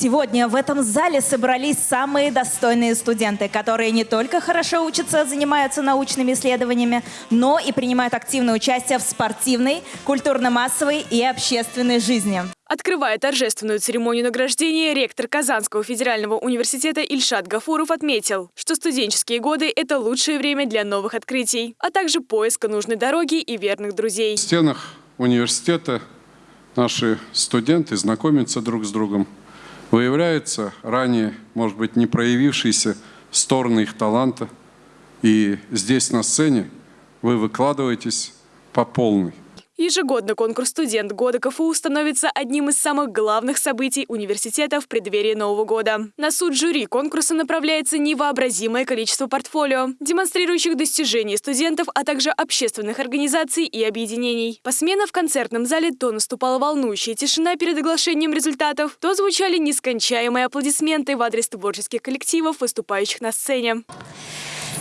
Сегодня в этом зале собрались самые достойные студенты, которые не только хорошо учатся, занимаются научными исследованиями, но и принимают активное участие в спортивной, культурно-массовой и общественной жизни. Открывая торжественную церемонию награждения, ректор Казанского федерального университета Ильшат Гафуров отметил, что студенческие годы – это лучшее время для новых открытий, а также поиска нужной дороги и верных друзей. В стенах университета наши студенты знакомятся друг с другом, выявляются ранее, может быть, не проявившиеся стороны их таланта. И здесь на сцене вы выкладываетесь по полной. Ежегодно конкурс «Студент года КФУ» становится одним из самых главных событий университета в преддверии Нового года. На суд жюри конкурса направляется невообразимое количество портфолио, демонстрирующих достижения студентов, а также общественных организаций и объединений. Посменно в концертном зале то наступала волнующая тишина перед оглашением результатов, то звучали нескончаемые аплодисменты в адрес творческих коллективов, выступающих на сцене.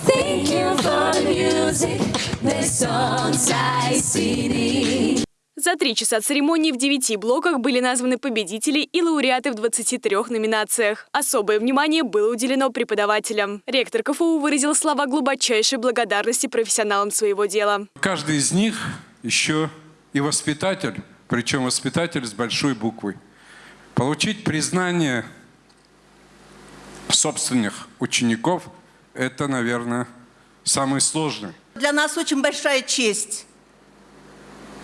Thank you for the music, the songs I sing. За три часа церемонии в девяти блоках были названы победители и лауреаты в 23 номинациях. Особое внимание было уделено преподавателям. Ректор КФУ выразил слова глубочайшей благодарности профессионалам своего дела. Каждый из них еще и воспитатель, причем воспитатель с большой буквы. Получить признание собственных учеников – это, наверное, самый сложный. Для нас очень большая честь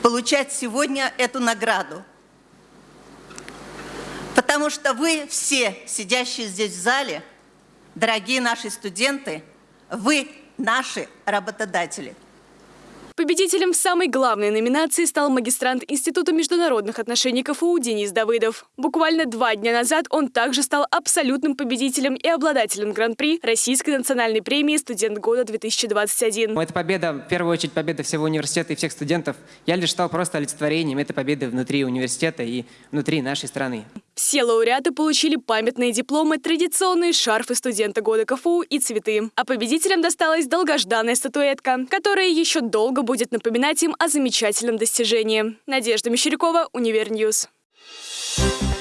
получать сегодня эту награду. Потому что вы все, сидящие здесь в зале, дорогие наши студенты, вы наши работодатели. Победителем самой главной номинации стал магистрант Института международных отношений КФУ Денис Давыдов. Буквально два дня назад он также стал абсолютным победителем и обладателем Гран-при Российской национальной премии «Студент года-2021». Эта победа, в первую очередь, победа всего университета и всех студентов. Я лишь стал просто олицетворением этой победы внутри университета и внутри нашей страны. Все лауреаты получили памятные дипломы, традиционные шарфы студента года КФУ и цветы. А победителям досталась долгожданная статуэтка, которая еще долго будет напоминать им о замечательном достижении. Надежда Мещерякова, UniverNews. Thank